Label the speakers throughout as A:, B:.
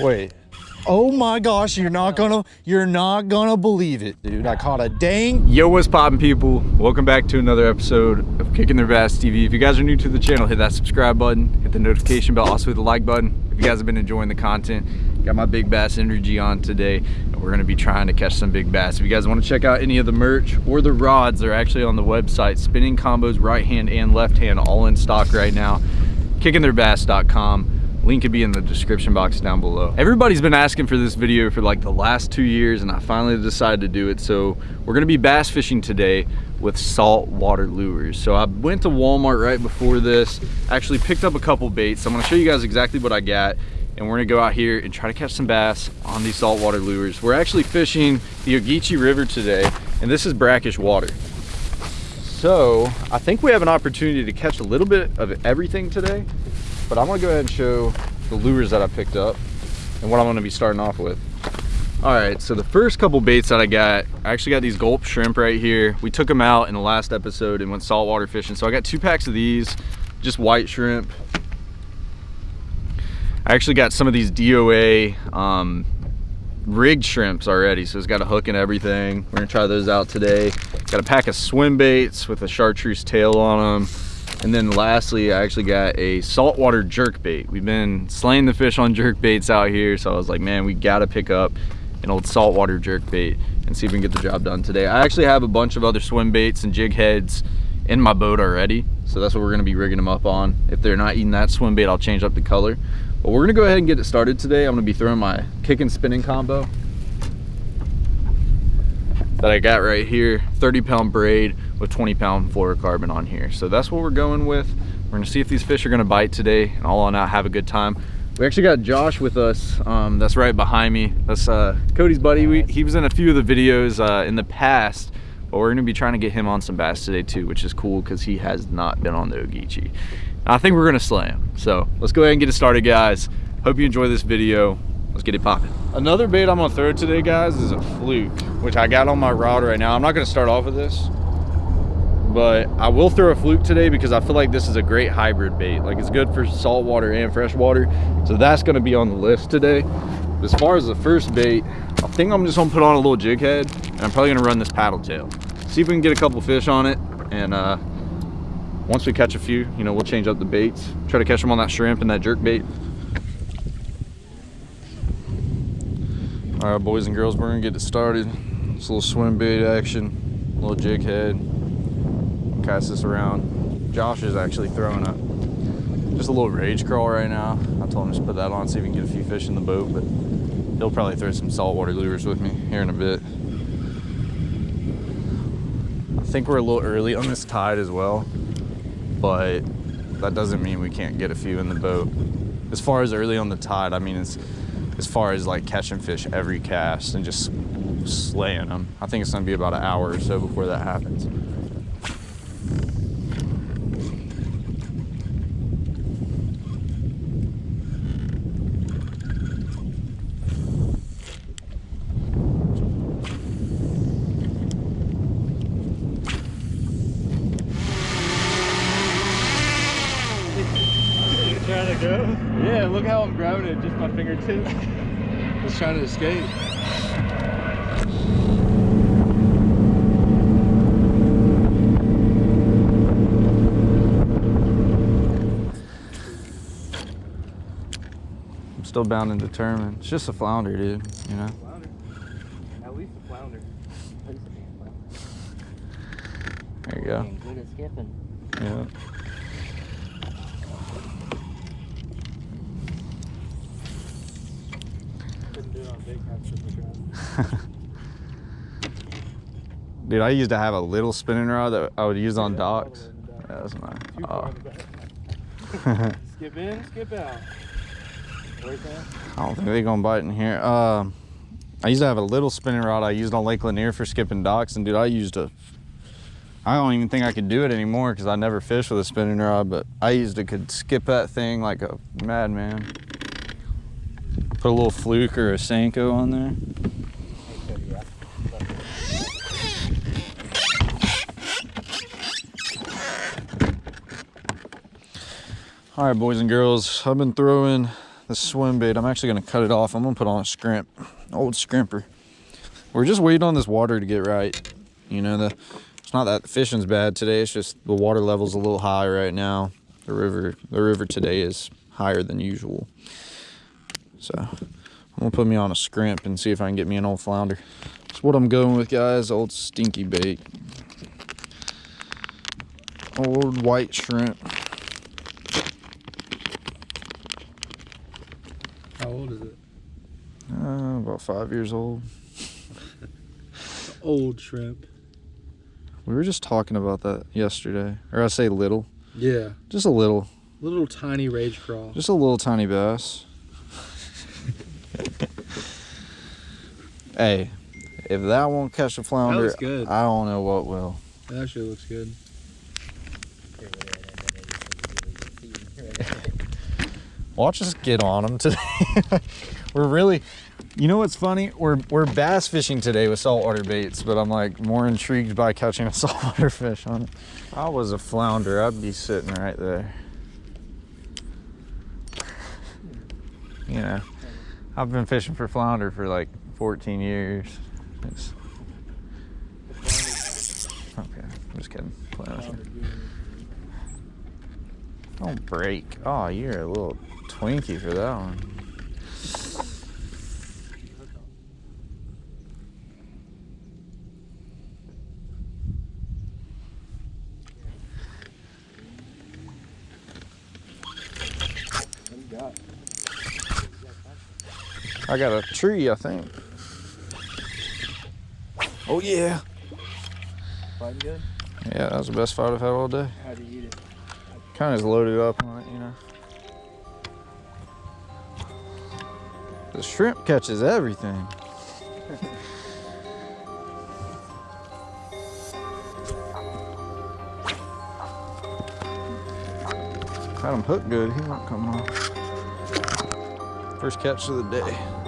A: Wait. Oh my gosh, you're not gonna, you're not gonna believe it, dude. I caught a dang.
B: Yo, what's poppin' people? Welcome back to another episode of Kicking Their Bass TV. If you guys are new to the channel, hit that subscribe button, hit the notification bell, also hit the like button. If you guys have been enjoying the content, got my big bass energy on today, and we're gonna be trying to catch some big bass. If you guys wanna check out any of the merch or the rods, they're actually on the website. Spinning combos, right hand and left hand, all in stock right now. KickingTheirBass.com. Link could be in the description box down below. Everybody's been asking for this video for like the last two years and I finally decided to do it. So we're gonna be bass fishing today with saltwater lures. So I went to Walmart right before this, actually picked up a couple baits. I'm gonna show you guys exactly what I got and we're gonna go out here and try to catch some bass on these saltwater lures. We're actually fishing the Ogeechee River today and this is brackish water. So I think we have an opportunity to catch a little bit of everything today but I'm gonna go ahead and show the lures that I picked up and what I'm gonna be starting off with. All right, so the first couple baits that I got, I actually got these gulp shrimp right here. We took them out in the last episode and went saltwater fishing. So I got two packs of these, just white shrimp. I actually got some of these DOA um, rigged shrimps already, so it's got a hook and everything. We're gonna try those out today. Got a pack of swim baits with a chartreuse tail on them and then lastly, I actually got a saltwater jerk bait. We've been slaying the fish on jerk baits out here. So I was like, man, we gotta pick up an old saltwater jerk bait and see if we can get the job done today. I actually have a bunch of other swim baits and jig heads in my boat already. So that's what we're gonna be rigging them up on. If they're not eating that swim bait, I'll change up the color. But we're gonna go ahead and get it started today. I'm gonna be throwing my kick and spinning combo that I got right here. 30 pound braid with 20 pound fluorocarbon on here. So that's what we're going with. We're gonna see if these fish are gonna bite today and all on out have a good time. We actually got Josh with us um, that's right behind me. That's uh, Cody's buddy. We, he was in a few of the videos uh, in the past but we're gonna be trying to get him on some bass today too which is cool because he has not been on the Ogeechee. I think we're gonna slay him. So let's go ahead and get it started guys. Hope you enjoy this video let's get it popping. Another bait I'm gonna throw today, guys, is a fluke, which I got on my rod right now. I'm not gonna start off with this, but I will throw a fluke today because I feel like this is a great hybrid bait. Like it's good for saltwater and freshwater. So that's gonna be on the list today. As far as the first bait, I think I'm just gonna put on a little jig head and I'm probably gonna run this paddle tail. See if we can get a couple fish on it. And uh, once we catch a few, you know, we'll change up the baits. Try to catch them on that shrimp and that jerk bait. All right, boys and girls, we're gonna get it started. This little swim bait action, little jig head. Cast this around. Josh is actually throwing a just a little Rage Craw right now. I told him to put that on, see if we can get a few fish in the boat, but he'll probably throw some saltwater lures with me here in a bit. I think we're a little early on this tide as well, but that doesn't mean we can't get a few in the boat. As far as early on the tide, I mean, it's as far as like catching fish every cast and just slaying them. I think it's gonna be about an hour or so before that happens.
C: trying to go?
B: Yeah, look how I'm grabbing it, just my fingertip.
C: Just trying to escape.
B: I'm still bound and determined. It's just a flounder, dude, you know?
C: Flounder. At least a flounder.
B: There you go.
D: Good at skipping.
B: Yeah.
C: Couldn't do it on big catch if we tried.
B: Dude, I used to have a little spinning rod that I would use on docks.
C: way in the.
B: Yeah, that's
C: far
B: Oh.
C: in the back. skip in, skip out.
B: I don't think they're gonna bite in here. Um, I used to have a little spinning rod I used on Lake Lanier for skipping docks, and dude, I used a. I don't even think I could do it anymore because I never fished with a spinning rod, but I used to could skip that thing like a madman. Put a little fluke or a Senko on there. All right, boys and girls, I've been throwing the swim bait. I'm actually gonna cut it off. I'm gonna put on a scrimp, old scrimper. We're just waiting on this water to get right. You know, the it's not that the fishing's bad today. It's just the water level's a little high right now. The river, the river today is higher than usual. So I'm gonna put me on a scrimp and see if I can get me an old flounder. That's what I'm going with, guys. Old stinky bait. Old white shrimp.
C: How old is it?
B: Uh, about five years old.
C: Old shrimp.
B: We were just talking about that yesterday. Or I say little.
C: Yeah.
B: Just a little.
C: Little tiny Rage Craw.
B: Just a little tiny bass. hey, if that won't catch a flounder. I don't know what will.
C: That actually looks good.
B: Watch us get on them today. we're really, you know what's funny? We're we're bass fishing today with saltwater baits, but I'm like more intrigued by catching a saltwater fish on it. If I was a flounder, I'd be sitting right there. You know, I've been fishing for flounder for like 14 years. It's... Okay, I'm just kidding. Don't break. Oh, you're a little Twinkie for that one. I got a tree, I think. Oh yeah.
C: Fighting good?
B: Yeah, that was the best fight I've had all day.
C: How do you eat it?
B: Kind of just loaded up on it, you know. The shrimp catches everything. Had him hooked good. He won't come off. First catch of the day.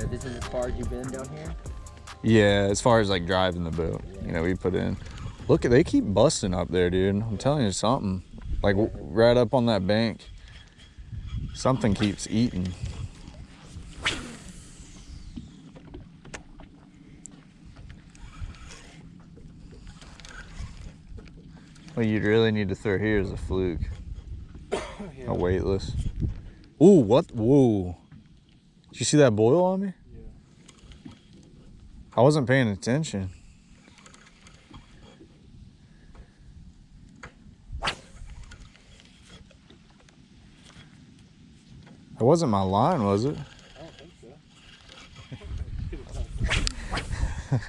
D: So this is as far as you've been down here?
B: Yeah, as far as like driving the boat, you know, we put in. Look, they keep busting up there, dude. I'm telling you something. Like right up on that bank, something keeps eating. What you'd really need to throw here is a fluke, a weightless. Ooh, what? Whoa! Did you see that boil on me? Yeah. I wasn't paying attention. It wasn't my line, was it?
C: I don't think so.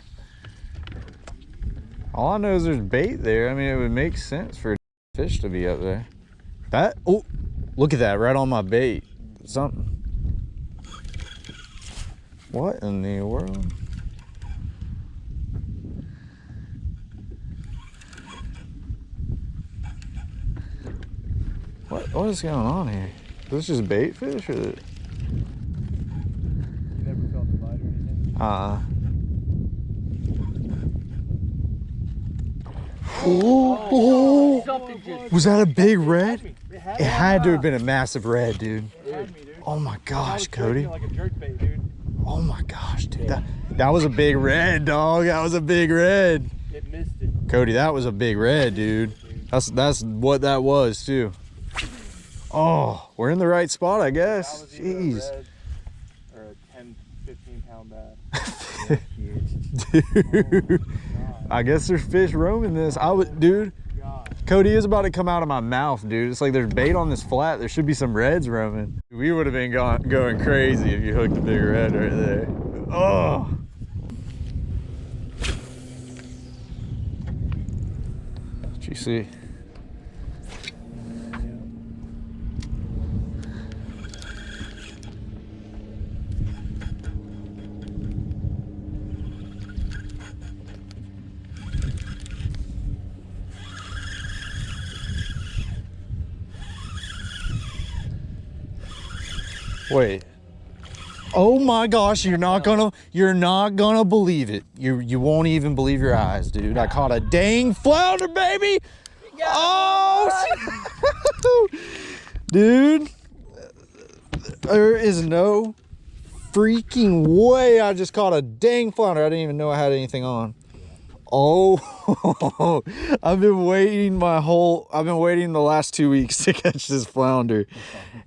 B: All I know is there's bait there. I mean, it would make sense for a fish to be up there. That, oh, look at that, right on my bait. Something. What in the world? What, what is going on here? Is this just bait fish or?
C: You never felt the bite or anything?
B: Uh. Oh,
D: Something just
B: was that a big red?
C: It had
B: It had to have been a massive red, dude.
C: It had me, dude.
B: Oh my gosh, Cody.
C: Like a jerk bait, dude.
B: Oh my gosh, dude. That, that was a big red, dog. That was a big red.
C: It missed it.
B: Cody, that was a big red, dude. That's that's what that was too. Oh, we're in the right spot, I guess.
C: either a
B: Jeez.
C: red or a 10, 15 pound bass.
B: Dude.
C: Oh God,
B: I guess there's fish roaming this. I would dude. Cody is about to come out of my mouth, dude. It's like there's bait on this flat. There should be some reds roaming. We would have been go going crazy if you hooked a big red right there. Oh. What you see? Wait. Oh my gosh, you're not gonna you're not gonna believe it. You you won't even believe your eyes, dude. I caught a dang flounder, baby. Oh dude. There is no freaking way I just caught a dang flounder. I didn't even know I had anything on. Oh, I've been waiting my whole, I've been waiting the last two weeks to catch this flounder.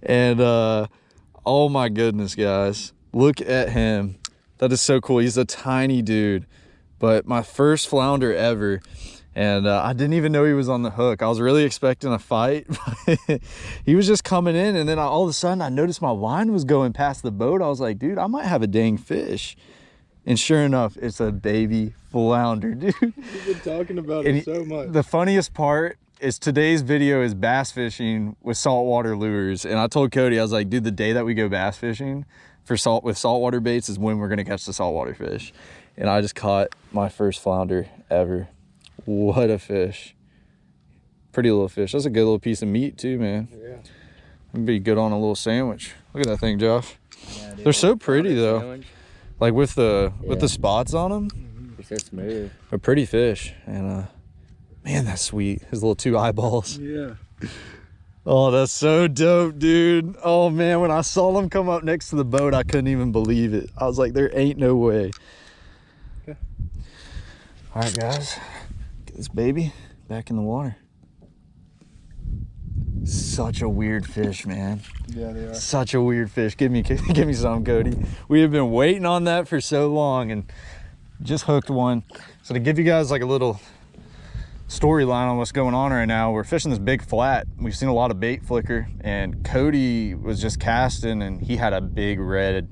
B: And, uh, oh my goodness, guys. Look at him. That is so cool. He's a tiny dude, but my first flounder ever. And uh, I didn't even know he was on the hook. I was really expecting a fight. he was just coming in, and then I, all of a sudden I noticed my line was going past the boat. I was like, dude, I might have a dang fish. And sure enough, it's a baby flounder, dude.
C: You've been talking about
B: And
C: it so much.
B: The funniest part is today's video is bass fishing with saltwater lures. And I told Cody, I was like, dude, the day that we go bass fishing for salt with saltwater baits is when we're gonna catch the saltwater fish. And I just caught my first flounder ever. What a fish. Pretty little fish. That's a good little piece of meat too, man.
C: yeah.
B: It'd be good on a little sandwich. Look at that thing, Josh.
D: Yeah.
B: They're so pretty though.
D: Sandwich.
B: Like with the with the spots on them.
D: They're so smooth.
B: A pretty fish. And uh man, that's sweet. His little two eyeballs.
C: Yeah.
B: Oh, that's so dope, dude. Oh man, when I saw them come up next to the boat, I couldn't even believe it. I was like, there ain't no way.
C: Okay.
B: All right, guys. Get this baby back in the water. Such a weird fish, man.
C: Yeah, they are.
B: Such a weird fish. Give me give me some, Cody. We have been waiting on that for so long and just hooked one. So to give you guys like a little storyline on what's going on right now, we're fishing this big flat. We've seen a lot of bait flicker and Cody was just casting and he had a big red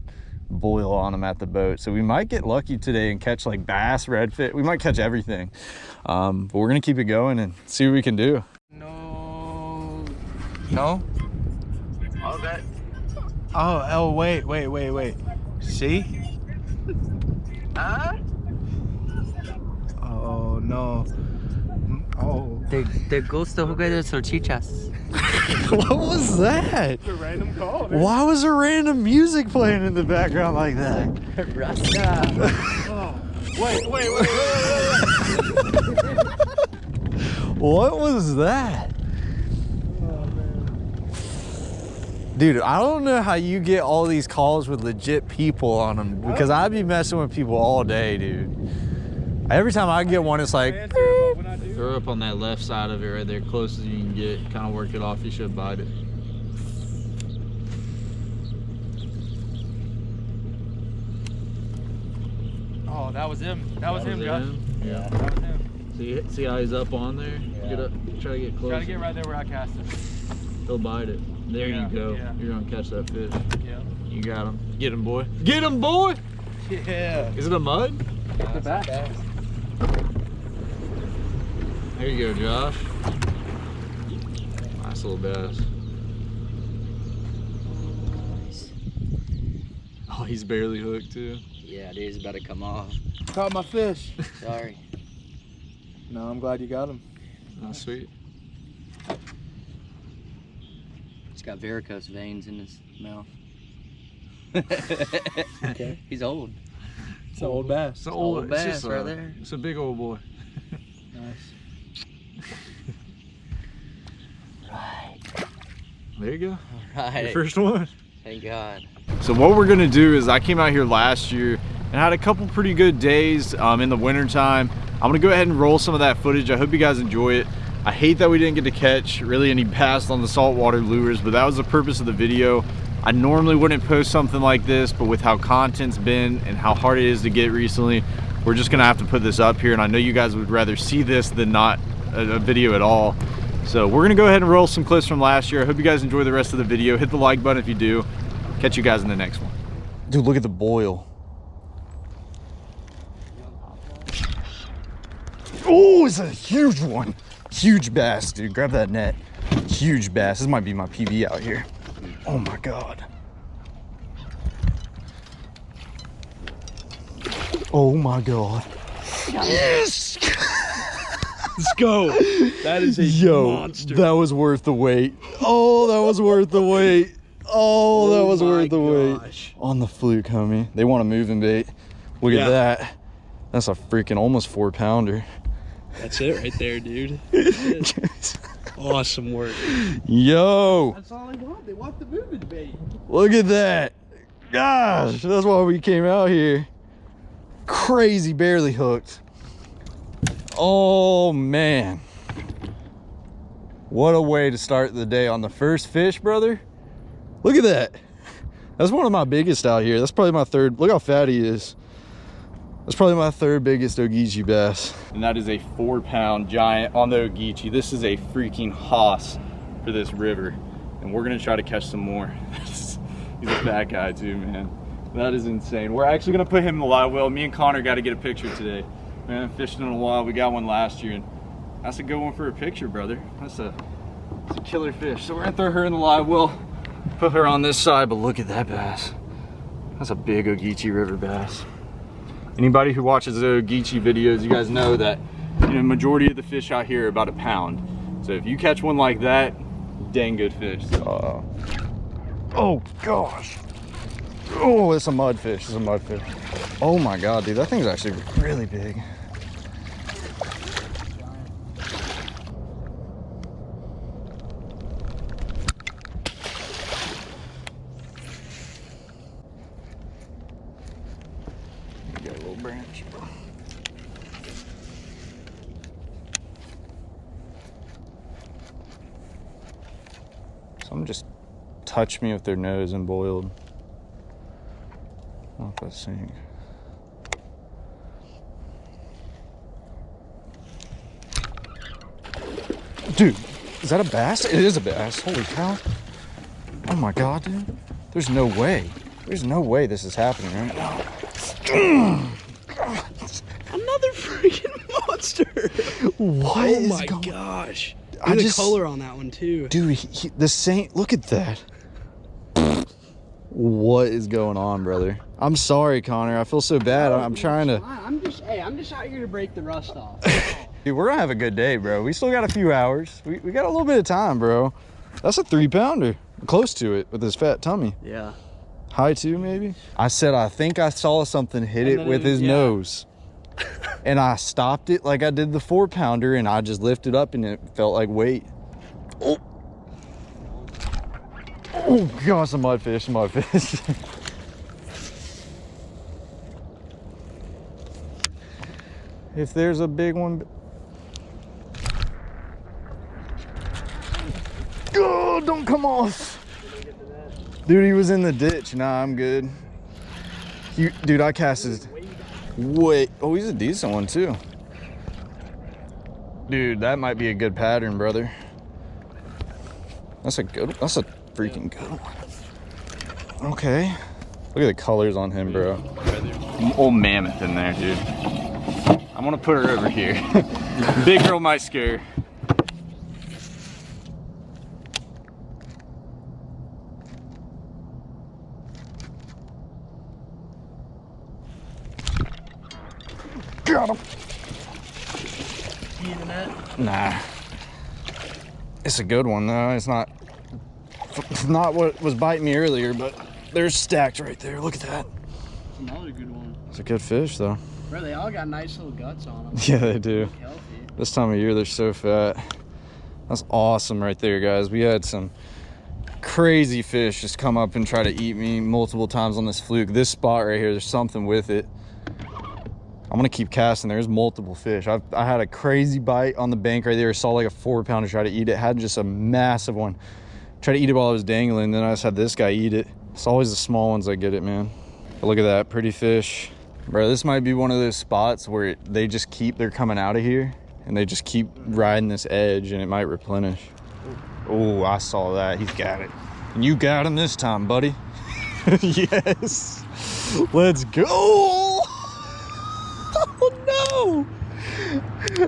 B: boil on him at the boat. So we might get lucky today and catch like bass, redfish. We might catch everything. Um, but we're gonna keep it going and see what we can do.
C: No.
B: No?
C: Oh, oh, wait, wait, wait, wait. See?
E: Huh?
C: Oh, no. Oh.
D: Te, te gusta jugar de salchichas.
B: what was that?
C: A random call, man.
B: Why was there random music playing in the background like that?
D: Rasta.
C: Oh. Wait, wait, wait, wait, wait, wait.
B: What was that?
C: Oh.
B: Dude, I don't know how you get all these calls with legit people on them because I'd be messing with people all day, dude. Every time I get one, it's like,
C: Answer, but when I do,
F: Throw up on that left side of it right there, close as you can get. Kind of work it off. You should bite it.
C: Oh, that was him. That was him, Josh.
F: Yeah.
C: That was him.
F: See, see how he's up on there? Get up, try to get close.
C: Try to get right there where I cast it.
F: He'll bite it. There
C: Yeah,
F: you go.
C: yeah.
F: You're gonna catch that fish.
C: Yeah.
F: You got him. Get him, boy. Get him, boy.
C: Yeah.
F: Is it a mud?
C: The back.
F: There you go, Josh. Nice little bass. Oh, he's barely hooked too.
D: Yeah, dude, it's about to come off.
C: Caught my fish.
D: Sorry.
C: No, I'm glad you got him.
F: Oh, sweet.
D: He's got varicose veins in his mouth.
C: Okay.
D: He's old.
C: It's an old bass.
F: It's an
D: old
F: old,
D: bass
F: it's just
D: right
F: a,
D: there.
F: It's a big old boy.
C: Nice.
F: There you go. Your first one.
D: Thank God.
F: So what we're gonna do is I came out here last year and had a couple pretty good days um, in the winter time. I'm gonna go ahead and roll some of that footage. I hope you guys enjoy it. I hate that we didn't get to catch really any bass on the saltwater lures, but that was the purpose of the video. I normally wouldn't post something like this, but with how content's been and how hard it is to get recently, we're just gonna have to put this up here. And I know you guys would rather see this than not a, a video at all. So we're gonna go ahead and roll some clips from last year. I hope you guys enjoy the rest of the video. Hit the like button if you do. Catch you guys in the next one.
B: dude, look at the boil. Oh, it's a huge one. Huge bass, dude. Grab that net. Huge bass. This might be my PB out here. Oh my God. Oh my God. Yes!
C: Let's go. That is a
B: Yo,
C: monster.
B: that was worth the wait. Oh, that was worth the wait. Oh, that oh was
C: my
B: worth the wait. On the fluke, homie. They want a moving bait. Look
C: Yeah.
B: at that. That's a freaking almost four pounder.
C: That's it right there, dude. Awesome work.
B: Yo,
C: That's all they want. They want the moving bait.
B: look at that. Gosh, that's why we came out here. Crazy, barely hooked. Oh, man. What a way to start the day on the first fish, brother. Look at that. That's one of my biggest out here. That's probably my third. Look how fat he is. That's probably my third biggest Ogeechee bass.
F: And that is a four pound giant on the Ogeechee. This is a freaking hoss for this river. And we're gonna try to catch some more. He's a fat guy too, man. That is insane. We're actually gonna put him in the live well. Me and Connor got to get a picture today. We haven't fished in a while. We got one last year, and that's a good one for a picture, brother. That's a, that's a killer fish. So we're gonna throw her in the live well, put her on this side. But look at that bass. That's a big Ogeechee River bass. Anybody who watches the Ogeechee videos, you guys know that you know majority of the fish out here are about a pound. So if you catch one like that, dang good fish.
B: Uh, oh gosh. Oh, it's a mudfish. It's a mudfish. Oh my god, dude, that thing's actually really big. Got a little branch. Some just touch me with their nose and boiled. I don't know if that's sink. Dude, is that a bass? It is a bass. Holy cow. Oh my god, dude. There's no way. There's no way this is happening right now.
C: Another freaking monster.
B: What
C: oh
B: is
C: my
B: going
C: gosh.
B: I
C: Look at
B: just-
C: the color on that one too.
B: Dude, he, he- the saint, look at that. What is going on, brother? I'm sorry, Connor. I feel so bad. I'm trying to.
C: I'm just hey, I'm just out here to break the rust off.
B: Dude, we're gonna have a good day, bro. We still got a few hours. We, we got a little bit of time, bro. That's a three pounder. Close to it with his fat tummy.
C: yeah.
B: High two, maybe? I said, I think I saw something hit
C: And
B: it with
C: it-
B: his
C: yeah.
B: nose. and I stopped it like I did the four pounder and I just lifted up and it felt like weight. Oh, oh gosh, a mudfish, a mudfish. if there's a big one. Oh, don't come off. Dude, he was in the ditch. Nah, I'm good. You, dude, I cast his. Wait. Oh, he's a decent one too. Dude, that might be a good pattern, brother. That's a good. That's a freaking good one. Okay. Look at the colors on him, bro.
F: Old mammoth in there, dude. I'm gonna put her over here. Big girl might scare. her.
B: Got him. Nah. It's a good one though. It's not. It's not what was biting me earlier, but they're stacked right there. Look at that.
C: Another good one.
B: It's a good fish though.
C: Bro, they all got nice little guts on them.
B: Yeah, they do.
C: Healthy.
B: This time of year, they're so fat. That's awesome right there, guys. We had some crazy fish just come up and try to eat me multiple times on this fluke. This spot right here, there's something with it. I'm gonna keep casting. There's multiple fish. I've, I had a crazy bite on the bank right there. Saw like a four pounder try to eat it. Had just a massive one. Try to eat it while I was dangling. Then I just had this guy eat it. It's always the small ones that get it, man. But look at that, pretty fish. Bro, this might be one of those spots where it, they just keep, they're coming out of here and they just keep riding this edge and it might replenish. Oh, I saw that. He's got it. And you got him this time, buddy. yes. Let's go. Oh no.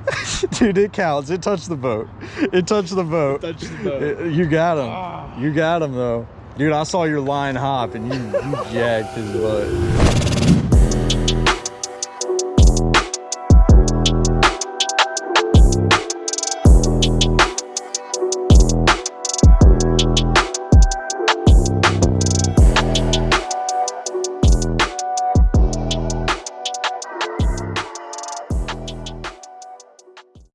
B: Dude, it counts. It touched the boat. It touched the boat.
C: Touched the boat.
B: It- you got him. Ah. You got him though. Dude, I saw your line hop and you, you jacked his butt.